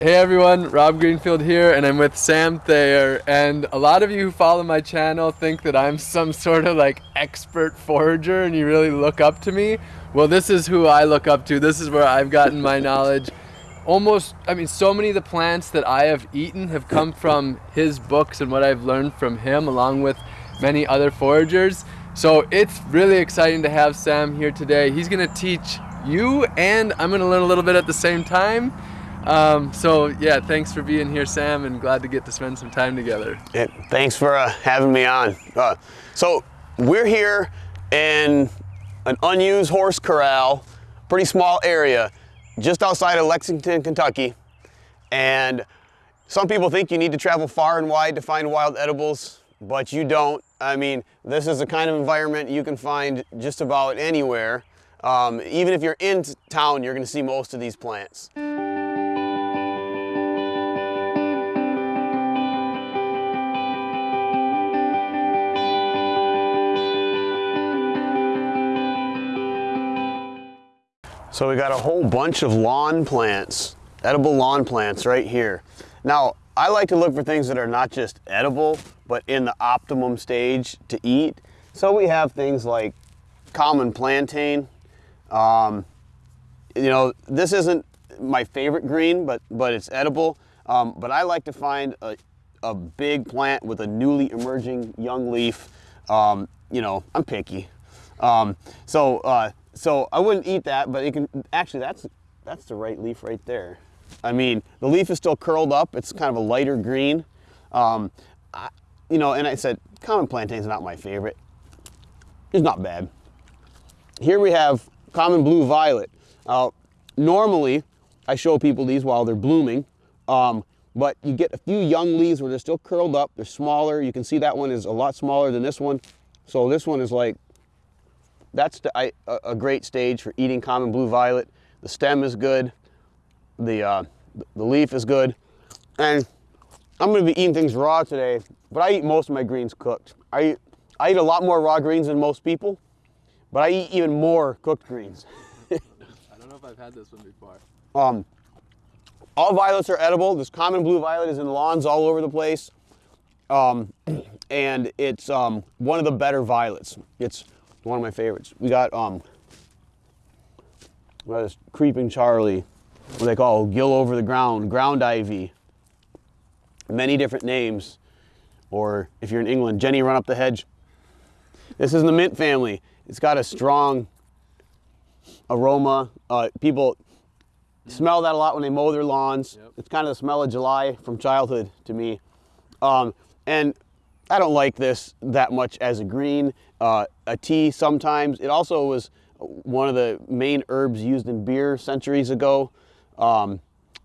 Hey everyone, Rob Greenfield here and I'm with Sam Thayer and a lot of you who follow my channel think that I'm some sort of like expert forager and you really look up to me. Well this is who I look up to, this is where I've gotten my knowledge. Almost, I mean so many of the plants that I have eaten have come from his books and what I've learned from him along with many other foragers. So it's really exciting to have Sam here today. He's gonna teach you and I'm gonna learn a little bit at the same time. Um, so yeah, thanks for being here, Sam, and glad to get to spend some time together. Yeah, thanks for uh, having me on. Uh, so we're here in an unused horse corral, pretty small area, just outside of Lexington, Kentucky. And some people think you need to travel far and wide to find wild edibles, but you don't. I mean, this is the kind of environment you can find just about anywhere. Um, even if you're in town, you're gonna see most of these plants. So we got a whole bunch of lawn plants, edible lawn plants right here. Now, I like to look for things that are not just edible, but in the optimum stage to eat. So we have things like common plantain. Um, you know, this isn't my favorite green, but, but it's edible. Um, but I like to find a, a big plant with a newly emerging young leaf. Um, you know, I'm picky. Um, so uh, so I wouldn't eat that, but it can, actually that's, that's the right leaf right there. I mean, the leaf is still curled up. It's kind of a lighter green. Um, I, you know, and I said, common plantain is not my favorite. It's not bad. Here we have common blue violet. Uh, normally, I show people these while they're blooming, um, but you get a few young leaves where they're still curled up. They're smaller. You can see that one is a lot smaller than this one. So this one is like that's the, I, a great stage for eating common blue violet. The stem is good, the, uh, the leaf is good, and I'm gonna be eating things raw today, but I eat most of my greens cooked. I eat, I eat a lot more raw greens than most people, but I eat even more cooked greens. I don't know if I've had this one before. Um, all violets are edible. This common blue violet is in lawns all over the place. Um, and it's um, one of the better violets. It's one of my favorites. We got um, we got this creeping Charlie, what they call gill over the ground, ground ivy. Many different names, or if you're in England, Jenny run up the hedge. This is in the mint family. It's got a strong aroma. Uh, people smell that a lot when they mow their lawns. Yep. It's kind of the smell of July from childhood to me. Um, and I don't like this that much as a green. Uh, a tea sometimes. It also was one of the main herbs used in beer centuries ago. Um,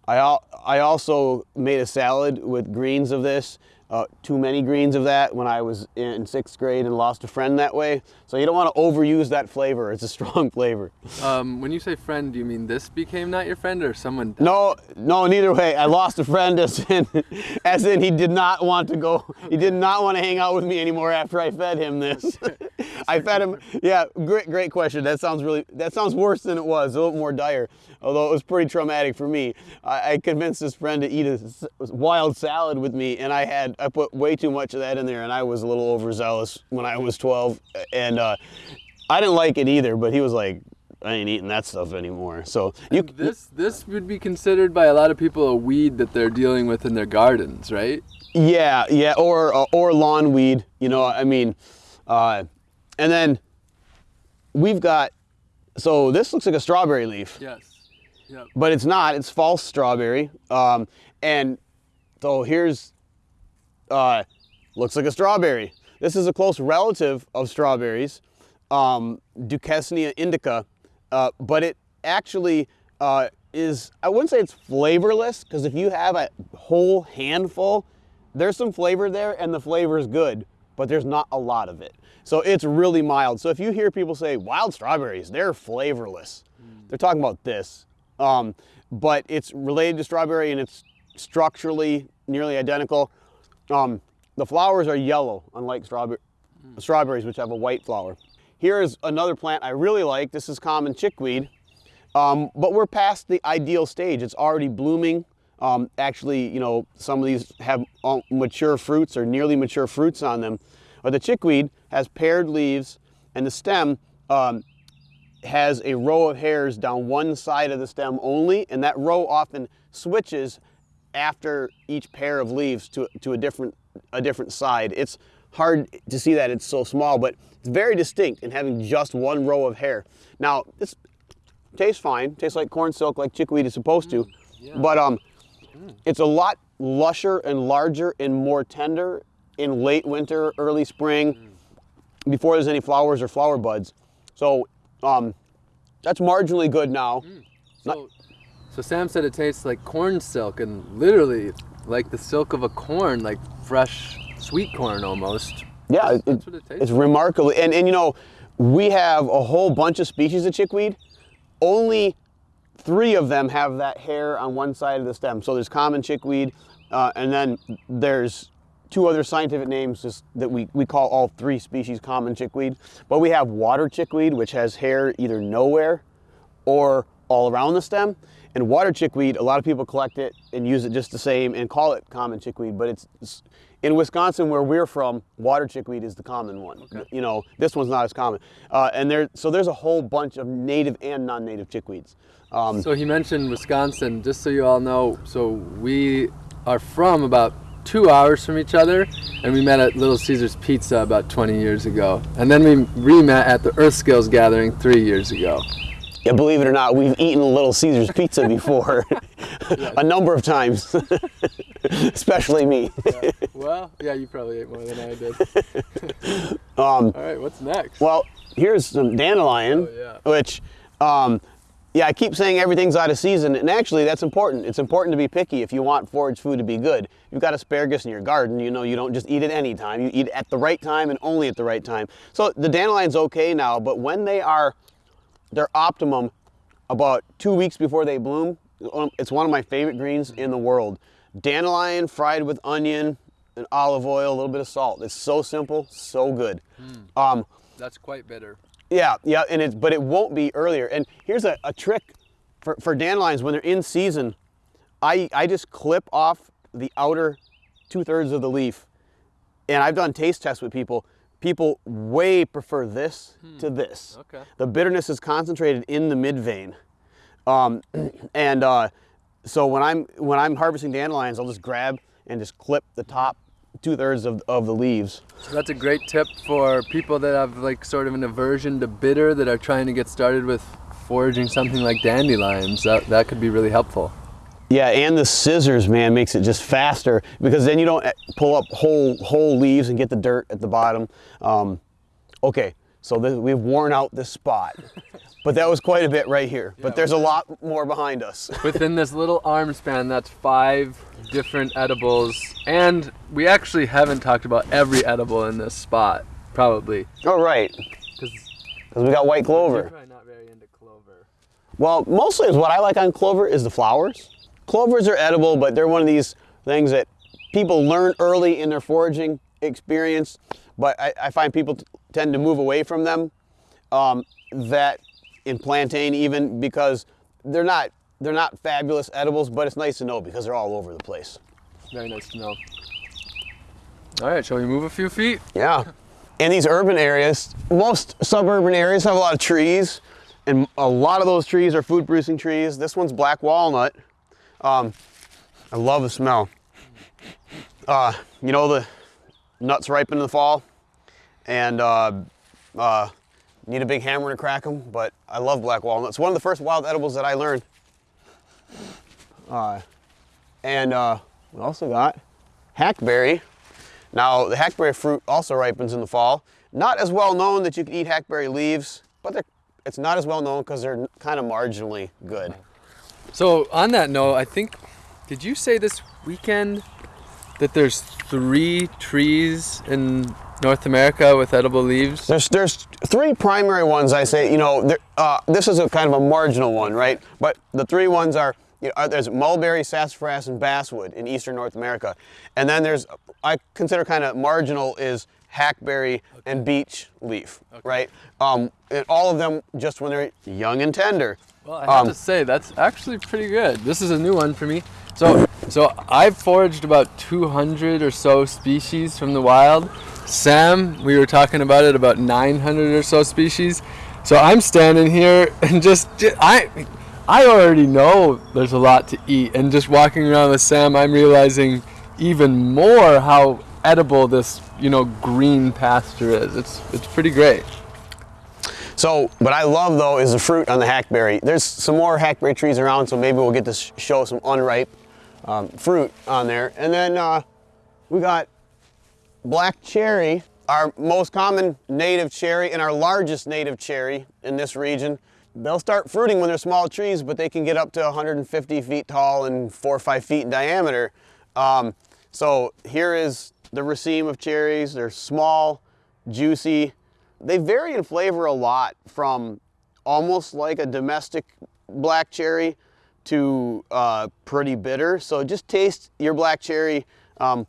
I, I also made a salad with greens of this uh, too many greens of that when I was in sixth grade and lost a friend that way. So you don't want to overuse that flavor. It's a strong flavor. Um, when you say friend, do you mean this became not your friend or someone? Died? No, no, neither way. I lost a friend as in, as in he did not want to go, he did not want to hang out with me anymore after I fed him this. I fed him, yeah, great, great question. That sounds really, that sounds worse than it was, a little more dire, although it was pretty traumatic for me. I, I convinced this friend to eat a wild salad with me and I had, I put way too much of that in there and I was a little overzealous when I was 12 and uh, I didn't like it either, but he was like, I ain't eating that stuff anymore. So you this this would be considered by a lot of people a weed that they're dealing with in their gardens, right? Yeah, yeah, or uh, or lawn weed. You know, I mean, uh, and then we've got. So this looks like a strawberry leaf. Yes. Yep. But it's not. It's false strawberry. Um, and so here's uh, looks like a strawberry. This is a close relative of strawberries, um, Duchesnea indica, uh, but it actually uh, is, I wouldn't say it's flavorless, because if you have a whole handful, there's some flavor there and the flavor is good, but there's not a lot of it. So it's really mild. So if you hear people say wild strawberries, they're flavorless. Mm. They're talking about this. Um, but it's related to strawberry and it's structurally nearly identical. Um, the flowers are yellow, unlike strawberry, mm. strawberries, which have a white flower. Here is another plant I really like. This is common chickweed, um, but we're past the ideal stage. It's already blooming. um, actually, you know, some of these have mature fruits or nearly mature fruits on them. But the chickweed has paired leaves, and the stem um, has a row of hairs down one side of the stem only, and that row often switches after each pair of leaves to, to a different a different side. It's hard to see that it's so small, but it's very distinct in having just one row of hair. Now, this tastes fine, tastes like corn silk, like chickweed is supposed to, Yeah. but um, it's a lot lusher and larger and more tender in late winter, early spring, before there's any flowers or flower buds. So um, that's marginally good now. So, so Sam said it tastes like corn silk and literally like the silk of a corn, like fresh sweet corn almost. Yeah, That's- it- it tastes it's remarkable. And, and you know, we have a whole bunch of species of chickweed. Only three of them have that hair on one side of the stem. So there's common chickweed, uh, and then there's two other scientific names just that we, we call all three species common chickweed. But we have water chickweed, which has hair either nowhere or all around the stem. And water chickweed, a lot of people collect it and use it just the same and call it common chickweed, but it's, it's in Wisconsin where we're from, water chickweed is the common one. You know, this one's not as common. Uh, and there, so there's a whole bunch of native and non-native chickweeds. Um, So he mentioned Wisconsin, just so you all know. So we are from about two hours from each other, and we met at Little Caesars Pizza about 20 years ago. And then we re-met at the Earth Skills Gathering three years ago. Yeah, believe it or not, we've eaten a Little Caesars pizza before, a number of times, especially me. Well, yeah, you probably ate more than I did. Um, all right, what's next? Well, here's some dandelion, Oh, yeah. which, um, yeah, I keep saying everything's out of season, and actually that's important. It's important to be picky if you want forage food to be good. You've got asparagus in your garden, you know, you don't just eat it any time. You eat it at the right time and only at the right time. So the dandelion's okay now, but when they are their optimum about two weeks before they bloom, um, it's one of my favorite greens in the world. Dandelion fried with onion and olive oil, a little bit of salt. It's so simple, so good. Um, That's quite bitter. yeah, yeah, and it's but it won't be earlier. And here's a, a trick for, for dandelions when they're in season. I I just clip off the outer two thirds of the leaf, and I've done taste tests with people. People way prefer this to this. Okay. The bitterness is concentrated in the mid vein, um, and uh, so when I'm when I'm harvesting dandelions, I'll just grab and just clip the top two thirds of, of the leaves. So that's a great tip for people that have like sort of an aversion to bitter that are trying to get started with foraging something like dandelions. That, that could be really helpful. Yeah, and the scissors, man, makes it just faster because then you don't eh, pull up whole whole leaves and get the dirt at the bottom. Um, okay, so this, we've worn out this spot, but that was quite a bit right here. But there's a lot more behind us. Within this little arm span, that's five different edibles. And we actually haven't talked about every edible in this spot, probably. Oh, right. because we got white you're clover. probably not very into clover. Well, mostly is what I like on clover is the flowers. Clovers are edible, but they're one of these things that people learn early in their foraging experience. But I, I find people tend to move away from them. Um, that in plantain even because they're not they're not fabulous edibles, but it's nice to know because they're all over the place. Very nice to know. All right, shall we move a few feet? Yeah. In these urban areas, most suburban areas have a lot of trees, and a lot of those trees are food producing trees. This one's black walnut. Um, I love the smell. Uh, you know, the nuts ripen in the fall, and uh, uh, need a big hammer to crack them, but I love black walnuts. One of the first wild edibles that I learned. Uh, and uh, we also got hackberry. Now, the hackberry fruit also ripens in the fall. Not as well known that you can eat hackberry leaves, but it's not as well known because they're kind of marginally good. So, on that note, I think, did you say this weekend that there's three trees in North America with edible leaves? There's there's three primary ones I say. You know, there, uh, this is a kind of a marginal one, right? But the three ones are. You know, uh, there's mulberry, sassafras, and basswood in eastern North America, and then there's I consider kind of marginal is hackberry and beech leaf, right? Um, and all of them just when they're young and tender. Well, I have Um, to say that's actually pretty good. This is a new one for me. So, so I've foraged about 200 or so species from the wild. Sam, we were talking about it, about 900 or so species. So I'm standing here and just, ju- I, I already know there's a lot to eat, and just walking around with Sam, I'm realizing even more how edible this, you know, green pasture is. It's, it's pretty great. So, what I love though is the fruit on the hackberry. There's some more hackberry trees around, so maybe we'll get to show some unripe um, fruit on there. And then uh, we got black cherry, our most common native cherry and our largest native cherry in this region. They'll start fruiting when they're small trees, but they can get up to 150 feet tall and four or five feet in diameter. Um, so here is the raceme of cherries. They're small, juicy. They vary in flavor a lot from almost like a domestic black cherry to uh, pretty bitter. So just taste your black cherry um,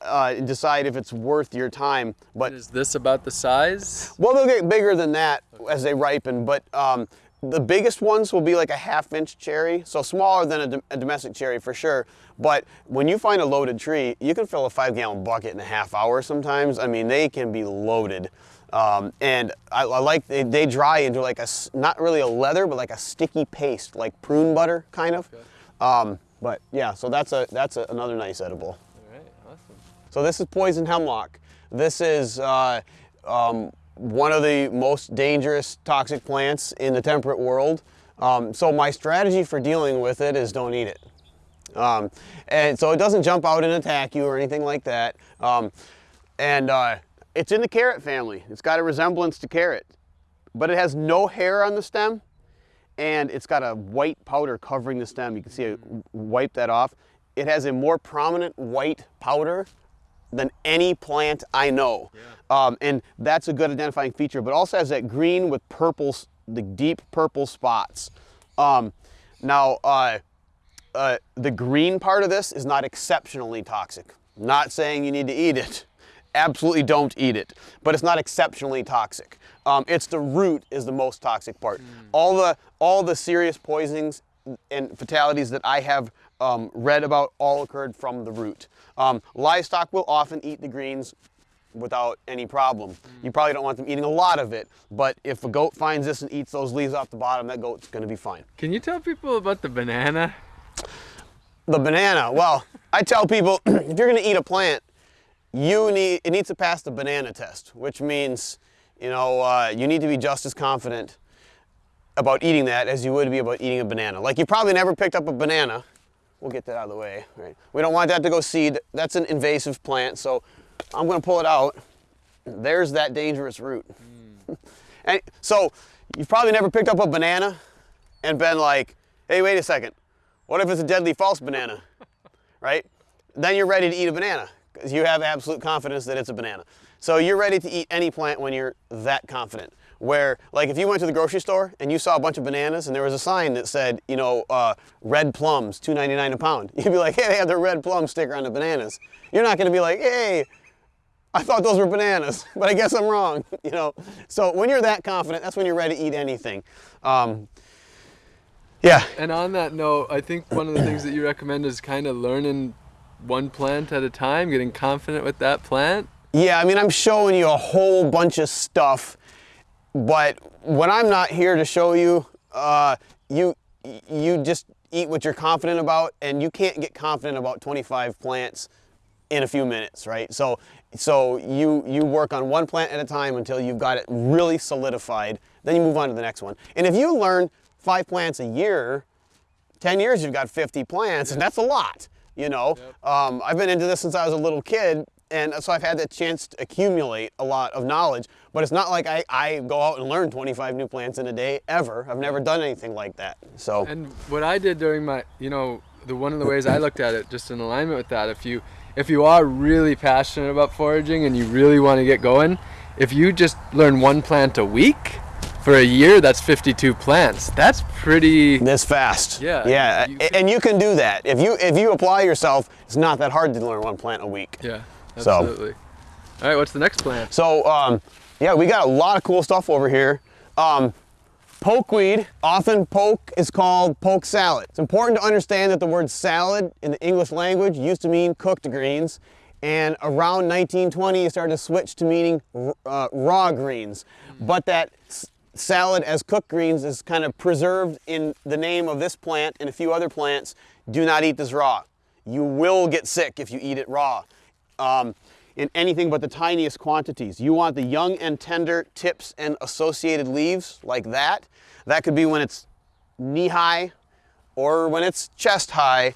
uh, and decide if it's worth your time. But Is this about the size? well, they'll get bigger than that as they ripen, but um, the biggest ones will be like a half inch cherry, so smaller than a, dom- a domestic cherry for sure. But when you find a loaded tree, you can fill a five gallon bucket in a half hour sometimes. I mean, they can be loaded. Um, and I, I like, they, they dry into like a, not really a leather, but like a sticky paste, like prune butter kind of. Um, but yeah, so that's a that's a, another nice edible. All right, awesome. So this is poison hemlock. This is uh, um, one of the most dangerous toxic plants in the temperate world. Um, so my strategy for dealing with it is don't eat it. Um, and so it doesn't jump out and attack you or anything like that. Um, and uh, it's in the carrot family. It's got a resemblance to carrot, but it has no hair on the stem and it's got a white powder covering the stem. You can see I wipe that off. It has a more prominent white powder than any plant I know. Um, and that's a good identifying feature, but also has that green with purple, the deep purple spots. Um, now, uh, uh, the green part of this is not exceptionally toxic. Not saying you need to eat it. Absolutely don't eat it. But it's not exceptionally toxic. Um, it's the root is the most toxic part. All the all the serious poisonings and fatalities that I have um, read about all occurred from the root. Um, livestock will often eat the greens without any problem. You probably don't want them eating a lot of it, but if a goat finds this and eats those leaves off the bottom, that goat's going to be fine. Can you tell people about the banana? The banana. Well, I tell people if you're going to eat a plant, you need it needs to pass the banana test, which means you know uh, you need to be just as confident about eating that as you would be about eating a banana. Like you probably never picked up a banana. We'll get that out of the way. Right? We don't want that to go seed. That's an invasive plant, so I'm going to pull it out. There's that dangerous root. and so you've probably never picked up a banana and been like, "Hey, wait a second. What if it's a deadly false banana?" right? Then you're ready to eat a banana because you have absolute confidence that it's a banana. So you're ready to eat any plant when you're that confident. Where, like, if you went to the grocery store and you saw a bunch of bananas and there was a sign that said, you know, uh, red plums, $2.99 a pound, you'd be like, hey, they have the red plum sticker on the bananas. You're not going to be like, hey, I thought those were bananas, but I guess I'm wrong. You know, so when you're that confident, that's when you're ready to eat anything. Um, yeah, And on that note, I think one of the things that you recommend is kind of learning one plant at a time, getting confident with that plant. Yeah, I mean, I'm showing you a whole bunch of stuff, but when I'm not here to show you, uh, you you just eat what you're confident about, and you can't get confident about 25 plants in a few minutes, right? So so you you work on one plant at a time until you've got it really solidified. Then you move on to the next one. And if you learn five plants a year, 10 years you've got 50 plants and that's a lot you know? Um, i've been into this since i was a little kid and so i've had the chance to accumulate a lot of knowledge but it's not like I, I go out and learn 25 new plants in a day ever. I've never done anything like that so. And what I did during my, you know, the one of the ways I looked at it, just in alignment with that, if you if you are really passionate about foraging and you really want to get going, if you just learn one plant a week for a year, that's 52 plants. That's pretty. this fast Yeah, yeah you and you can do that if you if you apply yourself it's not that hard to learn one plant a week Yeah, So- absolutely. All right, what's the next plant? So um, yeah, we got a lot of cool stuff over here. Um, Pokeweed, often poke is called poke salad. It's important to understand that the word salad in the English language used to mean cooked greens, and around 1920 it started to switch to meaning uh, raw greens. But that salad as cooked greens is kind of preserved in the name of this plant and a few other plants. Do not eat this raw. You will get sick if you eat it raw. Um, in anything but the tiniest quantities. You want the young and tender tips and associated leaves like that. That could be when it's knee high or when it's chest high.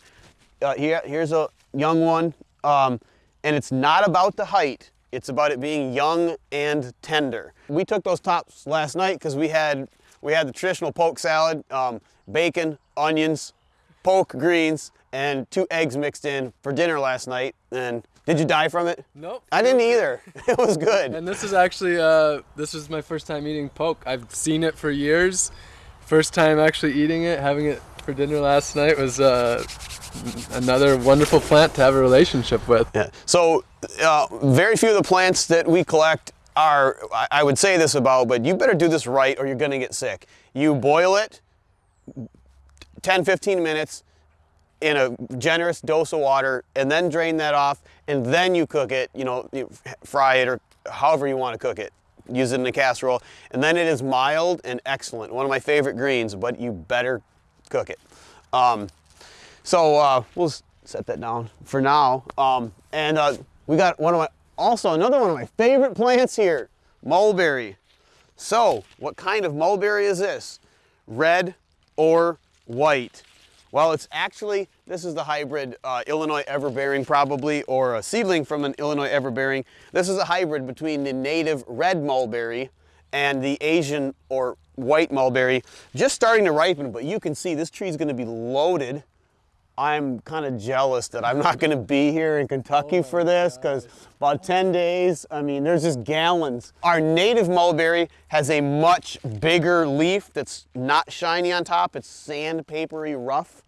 Uh, here, here's a young one. Um, and it's not about the height. It's about it being young and tender. We took those tops last night because we had we had the traditional poke salad, um, bacon, onions, poke greens, and two eggs mixed in for dinner last night. And did you die from it? Nope. I didn't either. It was good. And this is actually, uh, this was my first time eating poke. I've seen it for years. First time actually eating it, having it for dinner last night was uh, another wonderful plant to have a relationship with. Yeah. So uh, very few of the plants that we collect are, I would say this about, but you better do this right or you're gonna get sick. You boil it 10, 15 minutes, in a generous dose of water and then drain that off and then you cook it, you know, you fry it or however you want to cook it. Use it in a casserole and then it is mild and excellent. One of my favorite greens, but you better cook it. Um, so uh, we'll set that down for now. Um, and uh, we got one of my, also another one of my favorite plants here, mulberry. So what kind of mulberry is this? Red or white? Well, it's actually, this is the hybrid uh, Illinois everbearing probably, or a seedling from an Illinois everbearing. This is a hybrid between the native red mulberry and the Asian or white mulberry. Just starting to ripen, but you can see this tree is gonna be loaded I'm kind of jealous that I'm not going to be here in Kentucky oh for this because about 10 days, I mean, there's just gallons. Our native mulberry has a much bigger leaf that's not shiny on top. It's sandpapery rough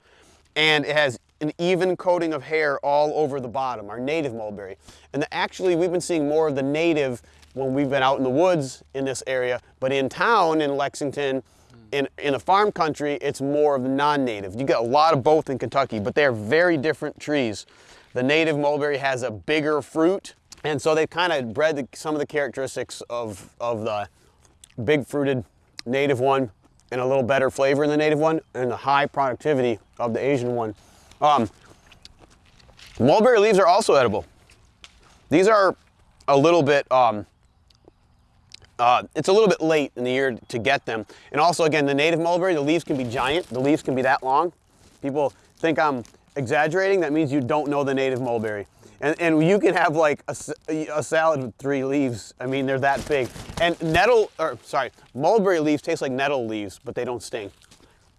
and it has an even coating of hair all over the bottom, our native mulberry. And the, actually, we've been seeing more of the native when we've been out in the woods in this area, but in town in Lexington, in, in a farm country, it's more of the non-native. You get a lot of both in Kentucky, but they're very different trees. The native mulberry has a bigger fruit, and so they've kind of bred the, some of the characteristics of, of the big fruited native one and a little better flavor in the native one and the high productivity of the Asian one. Um, mulberry leaves are also edible. These are a little bit um, uh, it's a little bit late in the year to get them. And also, again, the native mulberry, the leaves can be giant. The leaves can be that long. People think I'm exaggerating. That means you don't know the native mulberry. And, and you can have like a, a salad with three leaves. I mean, they're that big. And nettle, or sorry, mulberry leaves taste like nettle leaves, but they don't sting,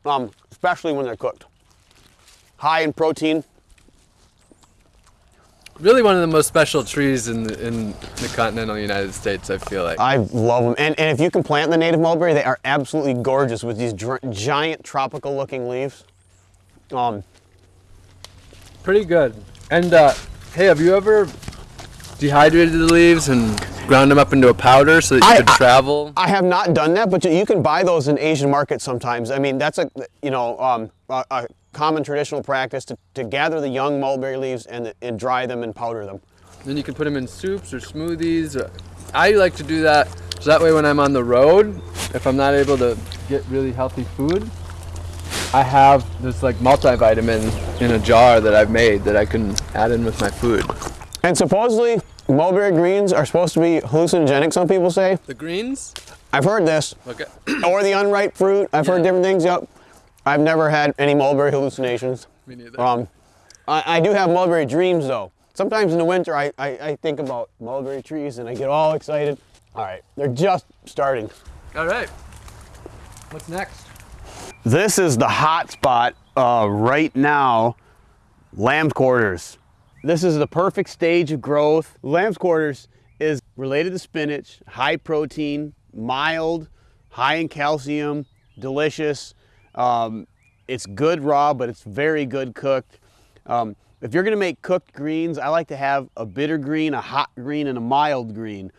um, especially when they're cooked. High in protein, really one of the most special trees in the, in the continental United States, I feel like. I love them. And, and if you can plant the native mulberry, they are absolutely gorgeous with these giant tropical looking leaves. Um, Pretty good. And uh, hey, have you ever dehydrated the leaves and ground them up into a powder so that you I, could travel? I, I have not done that, but you can buy those in Asian markets sometimes. I mean, that's a, you know, um, a, a common traditional practice to, to gather the young mulberry leaves and, and dry them and powder them. Then you can put them in soups or smoothies. I like to do that so that way when I'm on the road, if I'm not able to get really healthy food, I have this like multivitamin in a jar that I've made that I can add in with my food. And supposedly mulberry greens are supposed to be hallucinogenic, some people say. The greens? I've heard this. Okay. or the unripe fruit. I've yeah. heard different things. Yep. I've never had any mulberry hallucinations. Me neither. Um, I, I do have mulberry dreams though. Sometimes in the winter I, I, I think about mulberry trees and I get all excited. All right, they're just starting. All right, what's next? This is the hot spot uh, right now, lamb quarters. This is the perfect stage of growth. Lamb's quarters is related to spinach, high protein, mild, high in calcium, delicious. Um, it's good raw, but it's very good cooked. Um, if you're gonna make cooked greens, I like to have a bitter green, a hot green, and a mild green.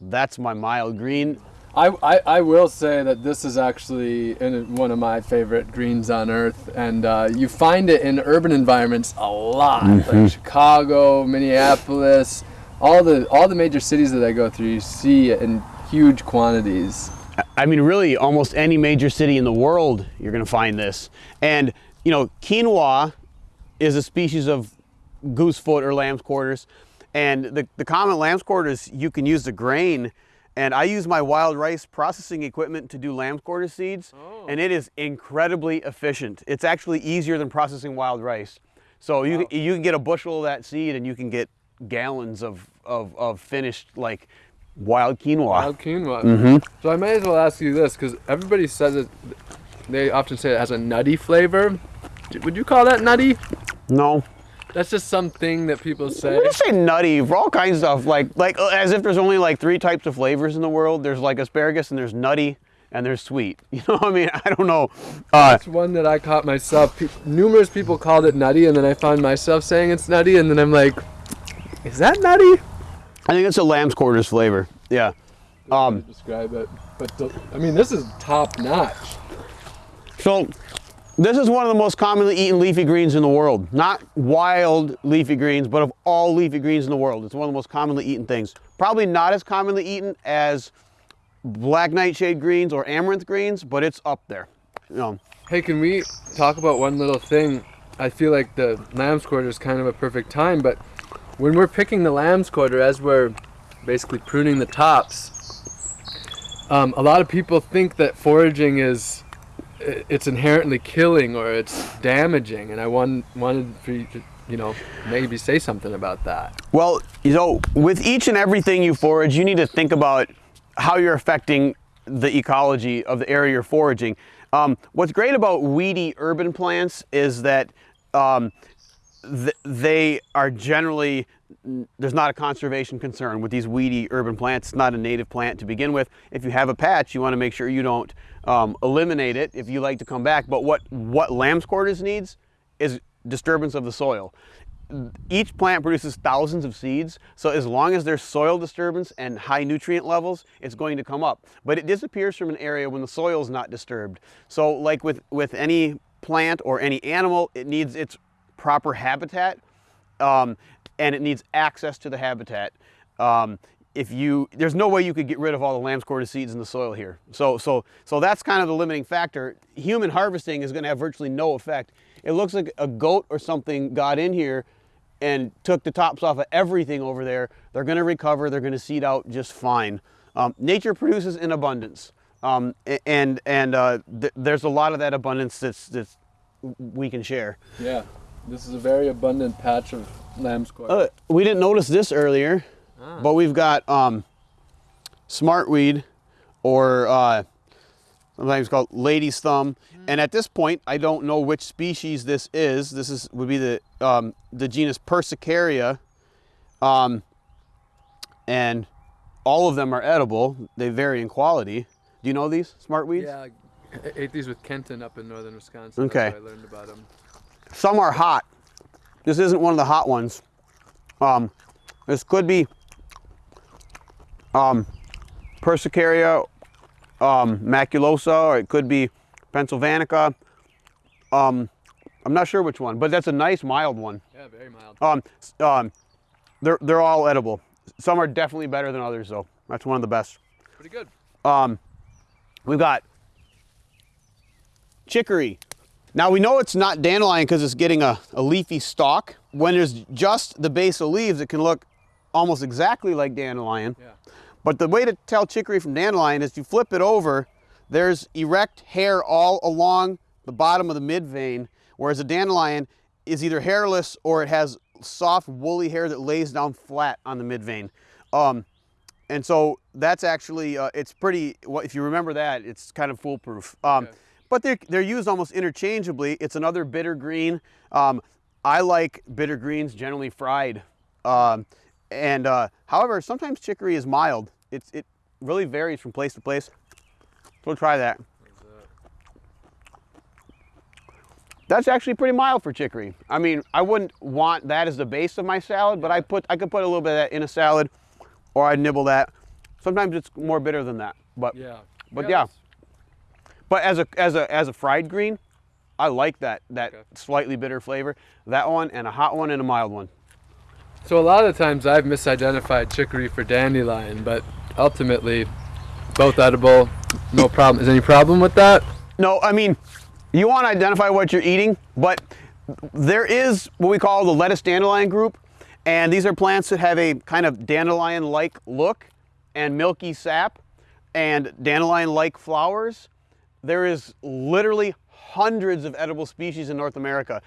That's my mild green. I, I, I will say that this is actually in one of my favorite greens on earth, and uh, you find it in urban environments a lot, like Chicago, Minneapolis, all the all the major cities that I go through. You see it in huge quantities. I mean, really, almost any major city in the world, you're going to find this. And, you know, quinoa is a species of goosefoot or lamb's quarters. And the, the common lamb's quarters, you can use the grain. And I use my wild rice processing equipment to do lamb's quarter seeds. Oh. And it is incredibly efficient. It's actually easier than processing wild rice. So you, Wow. you can get a bushel of that seed and you can get gallons of, of, of finished, like, wild quinoa. Wild quinoa. Mm-hmm. So I may as well ask you this, because everybody says it. They often say it has a nutty flavor. Would you call that nutty? No. That's just something that people say. We just say nutty for all kinds of stuff, like like uh, as if there's only like three types of flavors in the world. There's like asparagus and there's nutty and there's sweet. You know, what I mean, I don't know. Uh, That's one that I caught myself. Pe- numerous people called it nutty, and then I found myself saying it's nutty, and then I'm like, is that nutty? I think it's a lamb's quarters flavor. Yeah. Um, describe it. But I mean, this is top notch. So this is one of the most commonly eaten leafy greens in the world. Not wild leafy greens, but of all leafy greens in the world. It's one of the most commonly eaten things. Probably not as commonly eaten as black nightshade greens or amaranth greens, but it's up there. You know, Hey, can we talk about one little thing? I feel like the lamb's quarter is kind of a perfect time, but when we're picking the lamb's quarter, as we're basically pruning the tops, um, a lot of people think that foraging is it's inherently killing or it's damaging, and I want, wanted for you to, you know, maybe say something about that. Well, you know, with each and everything you forage, you need to think about how you're affecting the ecology of the area you're foraging. Um, what's great about weedy urban plants is that um, th- they are generally there's not a conservation concern with these weedy urban plants. It's not a native plant to begin with. If you have a patch, you want to make sure you don't um, eliminate it if you like to come back. But what what lamb's quarters needs is disturbance of the soil each plant produces thousands of seeds, so as long as there's soil disturbance and high nutrient levels, it's going to come up. But it disappears from an area when the soil is not disturbed. So like with, with any plant or any animal, it needs its proper habitat um, and it needs access to the habitat. Um, if you, there's no way you could get rid of all the lamb's quarter seeds in the soil here. So, so, so that's kind of the limiting factor. Human harvesting is going to have virtually no effect. It looks like a goat or something got in here and took the tops off of everything over there. They're going to recover. They're going to seed out just fine. Um, nature produces in abundance, um, and and uh, th- there's a lot of that abundance that's that's we can share. Yeah, this is a very abundant patch of lamb's quarter. Uh, we didn't notice this earlier, but we've got um, smartweed, or uh, sometimes called lady's thumb. And at this point, I don't know which species this is. This is would be the um, the genus Persicaria, um, and all of them are edible. They vary in quality. Do you know these smartweeds? Yeah, I ate these with Kenton up in northern Wisconsin. Okay. I learned about them. Some are hot. This isn't one of the hot ones. Um, this could be um, Persicaria um, maculosa, or it could be Pennsylvanica. Um, I'm not sure which one, but that's a nice mild one. Yeah, very mild. Um, um, they're, they're all edible. Some are definitely better than others, though. That's one of the best. Pretty good. Um, we've got chicory. Now we know it's not dandelion because it's getting a, a leafy stalk. When there's just the base of leaves, it can look almost exactly like dandelion. Yeah. But the way to tell chicory from dandelion is you flip it over, there's erect hair all along the bottom of the mid vein, whereas a dandelion is either hairless or it has soft woolly hair that lays down flat on the mid vein. Um, and so that's actually, uh, it's pretty, well, if you remember that, it's kind of foolproof. Um, Okay. But they're, they're used almost interchangeably. It's another bitter green. Um, I like bitter greens generally fried. Um, and uh, however, sometimes chicory is mild. It's, it really varies from place to place. We'll try that. That's actually pretty mild for chicory. I mean, I wouldn't want that as the base of my salad, but I put I could put a little bit of that in a salad, or I'd nibble that. Sometimes it's more bitter than that. But Yeah. But yeah. it's- but as a as a as a fried green, I like that that Okay. slightly bitter flavor. That one and a hot one and a mild one. So a lot of times I've misidentified chicory for dandelion, but ultimately both edible, no problem. Is any problem with that? No, I mean, you want to identify what you're eating, but there is what we call the lettuce dandelion group, and these are plants that have a kind of dandelion-like look and milky sap and dandelion-like flowers. There is literally hundreds of edible species in North America.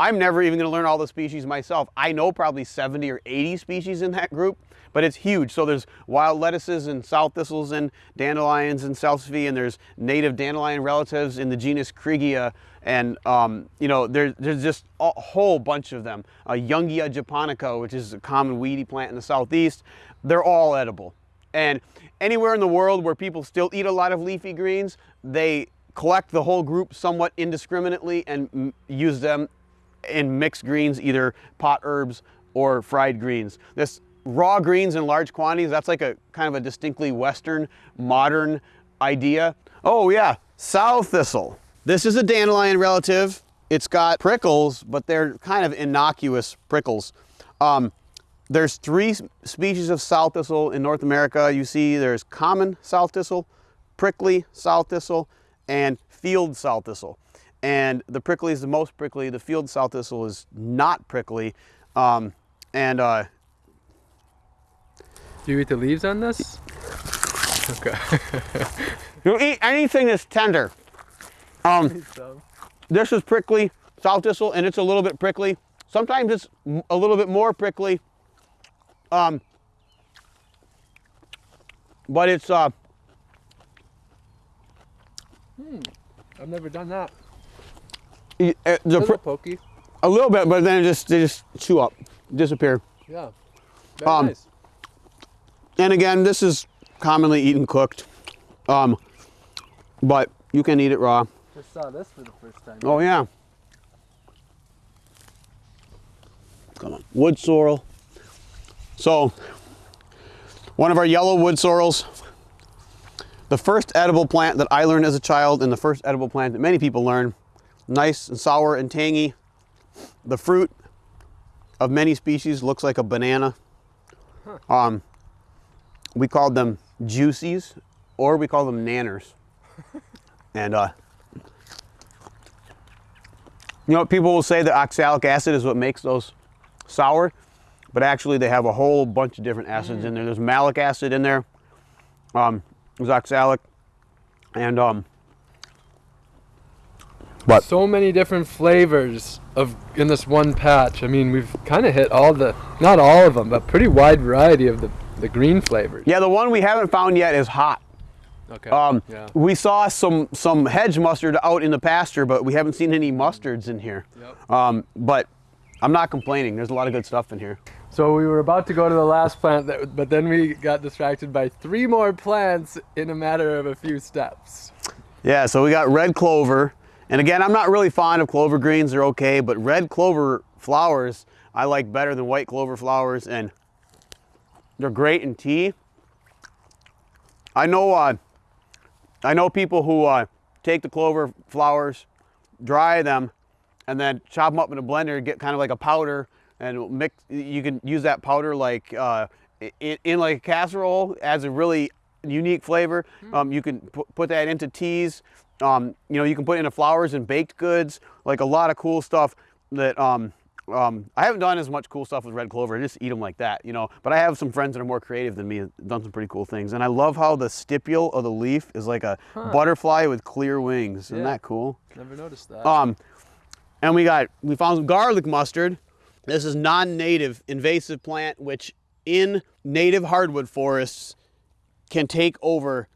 I'm never even going to learn all the species myself. I know probably 70 or 80 species in that group, but it's huge. So there's wild lettuces and sow thistles and dandelions and salsify, and there's native dandelion relatives in the genus Krigia, and um, you know there's there's just a whole bunch of them. Uh, Youngia japonica, which is a common weedy plant in the southeast, they're all edible. And anywhere in the world where people still eat a lot of leafy greens, they collect the whole group somewhat indiscriminately and use them in mixed greens, either pot herbs or fried greens. This raw greens in large quantities, that's like a kind of a distinctly Western, modern idea. Oh yeah, sow thistle. This is a dandelion relative. It's got prickles, but they're kind of innocuous prickles. Um, there's three species of sow thistle in North America. You see there's common sow thistle, prickly sow thistle, and field sow thistle. And the prickly is the most prickly. The field sow thistle is not prickly. Um, and uh, Do you eat the leaves on this? Okay. you eat anything that's tender. Um, this is prickly sow thistle, and it's a little bit prickly. Sometimes it's a little bit more prickly. Um, but it's uh, hmm, I've never done that. uh, A little pri- pokey. a little bit, but then it just they just chew up, disappear. Yeah. Very Um, nice. And again, this is commonly eaten cooked, um, but you can eat it raw. Just saw this for the first time. Oh yeah. Come on, wood sorrel. So, one of our yellow wood sorrels. The first edible plant that I learned as a child, and the first edible plant that many people learn. Nice and sour and tangy. The fruit of many species looks like a banana. Um, we called them juicies, or we call them nanners. and uh, you know, people will say that oxalic acid is what makes those sour, but actually they have a whole bunch of different acids in there. There's malic acid in there. Um, there's oxalic, and um, What? So many different flavors of in this one patch. I mean, we've kind of hit all the, not all of them, but pretty wide variety of the, the green flavors. yeah, the one we haven't found yet is hot. Okay. Um, yeah. We saw some some hedge mustard out in the pasture, but we haven't seen any mustards in here. Yep. Um, but I'm not complaining. There's a lot of good stuff in here. So we were about to go to the last plant, that, but then we got distracted by three more plants in a matter of a few steps. Yeah, so we got red clover. And again, I'm not really fond of clover greens. They're okay, but red clover flowers I like better than white clover flowers, and they're great in tea. I know, uh, I know people who uh, take the clover flowers, dry them, and then chop them up in a blender, get kind of like a powder, and mix. You can use that powder like uh, in, in like a casserole, adds a really unique flavor. Um, you can put that into teas. Um, you know, you can put it into flowers and baked goods, like a lot of cool stuff that um, um, I haven't done as much cool stuff with red clover. I just eat them like that, you know. But I have some friends that are more creative than me, done some pretty cool things. And I love how the stipule of the leaf is like a butterfly with clear wings. Isn't Yeah. that cool? Never noticed that. Um, and we got we found some garlic mustard. This is non-native invasive plant, which in native hardwood forests can take over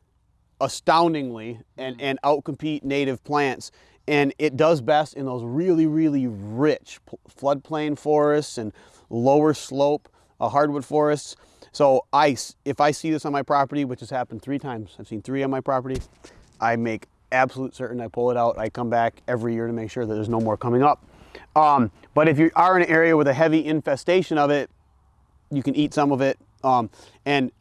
astoundingly and and outcompete native plants. And it does best in those really really rich floodplain forests and lower slope uh, hardwood forests. So ice, if I see this on my property, which has happened three times, I've seen three on my property, I make absolute certain I pull it out. I come back every year to make sure that there's no more coming up. Um, but if you are in an area with a heavy infestation of it, you can eat some of it. Um, and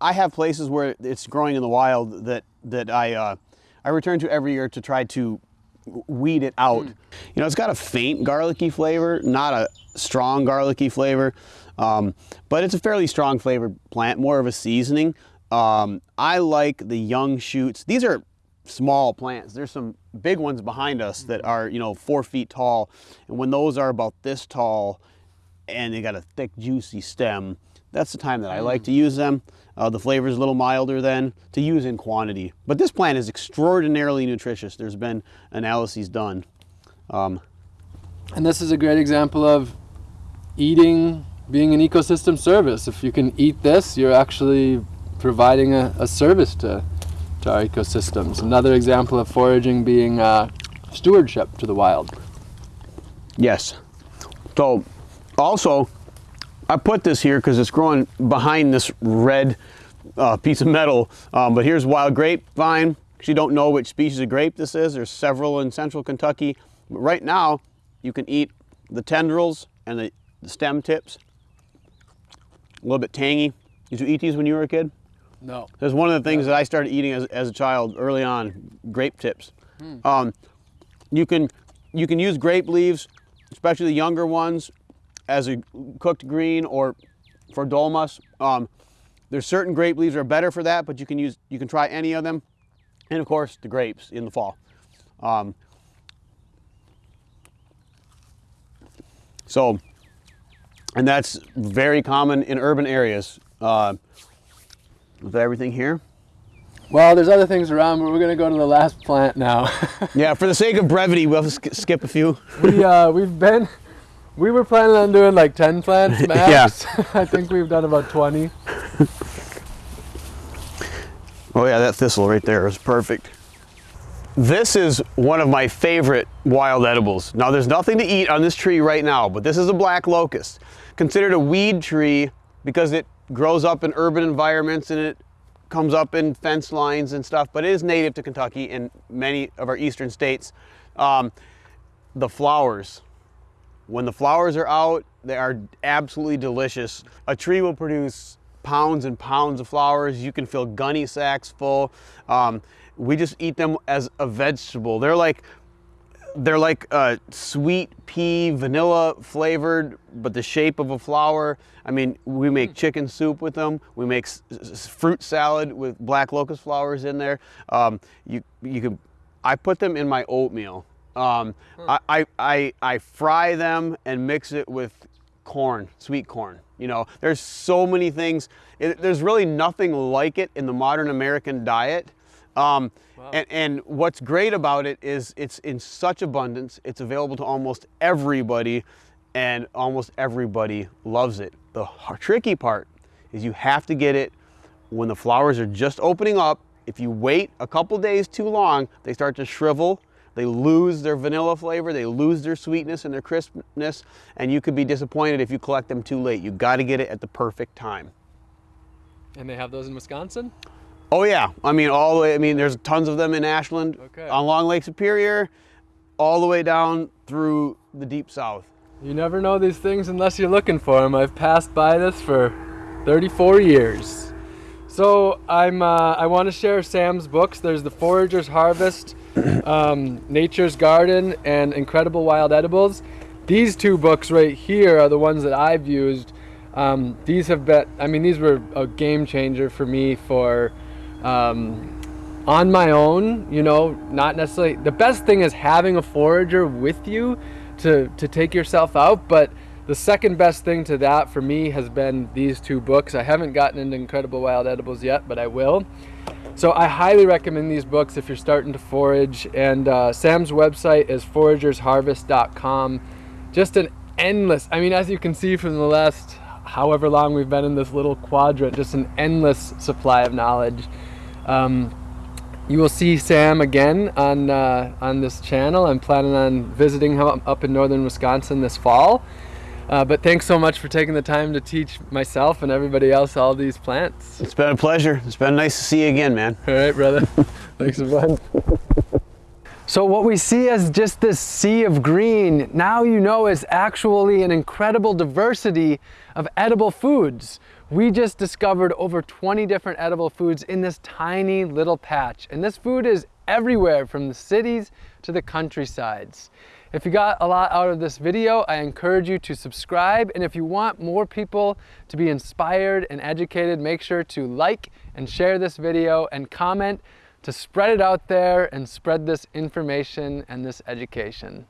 I have places where it's growing in the wild that that I uh, I return to every year to try to weed it out. Mm. You know, it's got a faint garlicky flavor, not a strong garlicky flavor, um, but it's a fairly strong flavored plant, more of a seasoning. Um, I like the young shoots. These are small plants. There's some big ones behind us that are, you know, four feet tall. And when those are about this tall and they got a thick, juicy stem, that's the time that I like to use them. Uh, the flavor is a little milder then to use in quantity. But this plant is extraordinarily nutritious. There's been analyses done. Um, and this is a great example of eating being an ecosystem service. If you can eat this, you're actually providing a, a service to, to our ecosystems. Another example of foraging being uh, stewardship to the wild. Yes. So also, I put this here because it's growing behind this red uh, piece of metal. Um, but here's wild grapevine. You don't know which species of grape this is. There's several in central Kentucky. But right now, you can eat the tendrils and the, the stem tips. A little bit tangy. Did you eat these when you were a kid? No. That's one of the things that I started eating as, as a child early on, grape tips. Hmm. Um, you can you can use grape leaves, especially the younger ones, as a cooked green or for dolmas. Um, there's certain grape leaves are better for that, but you can use you can try any of them, and of course the grapes in the fall. Um, so, and that's very common in urban areas. Uh, with everything here. Well, there's other things around, but we're going to go to the last plant now. yeah, for the sake of brevity, we'll sk skip a few. we, uh, we've been we were planning on doing like 10 plants max. yeah. I think we've done about 20. oh yeah, that thistle right there is perfect. This is one of my favorite wild edibles. Now there's nothing to eat on this tree right now, but this is a black locust. Considered a weed tree because it grows up in urban environments and it comes up in fence lines and stuff, but it is native to Kentucky and many of our eastern states. Um, the flowers when the flowers are out, they are absolutely delicious. A tree will produce pounds and pounds of flowers. You can fill gunny sacks full. Um, we just eat them as a vegetable. They're like they're like a sweet pea, vanilla flavored, but the shape of a flower. I mean, we make chicken soup with them. We make fruit salad with black locust flowers in there. Um, you you can, I put them in my oatmeal. Um, hmm. I, I, I, I fry them and mix it with corn, sweet corn. You know, there's so many things. It, there's really nothing like it in the modern American diet. Um, wow. and, and what's great about it is it's in such abundance. It's available to almost everybody and almost everybody loves it. The tricky part is you have to get it when the flowers are just opening up. If you wait a couple days too long, they start to shrivel they lose their vanilla flavor, they lose their sweetness and their crispness, and you could be disappointed if you collect them too late. You got to get it at the perfect time. And they have those in Wisconsin? Oh yeah, I mean all the way, I mean there's tons of them in Ashland, okay. Long Lake Superior, all the way down through the deep south. You never know these things unless you're looking for them. I've passed by this for 34 years. So I'm, uh, I want to share Sam's books. There's The Forager's Harvest, um, Nature's Garden and Incredible Wild Edibles. These two books right here are the ones that I've used. Um, these have been, I mean, these were a game changer for me for um, on my own, you know, not necessarily. The best thing is having a forager with you to, to take yourself out, but the second best thing to that for me has been these two books. I haven't gotten into Incredible Wild Edibles yet, but I will. So I highly recommend these books if you're starting to forage. And uh, Sam's website is foragersharvest.com. Just an endless, I mean, as you can see from the last however long we've been in this little quadrant, just an endless supply of knowledge. Um, you will see Sam again on uh, on this channel. I'm planning on visiting him up in northern Wisconsin this fall. Uh, but thanks so much for taking the time to teach myself and everybody else all these plants. It's been a pleasure. It's been nice to see you again, man. All right, brother. thanks a bunch. So what we see as just this sea of green, now you know is actually an incredible diversity of edible foods. We just discovered over 20 different edible foods in this tiny little patch. And this food is everywhere from the cities to the countrysides. If you got a lot out of this video, I encourage you to subscribe. And if you want more people to be inspired and educated, make sure to like and share this video and comment to spread it out there and spread this information and this education.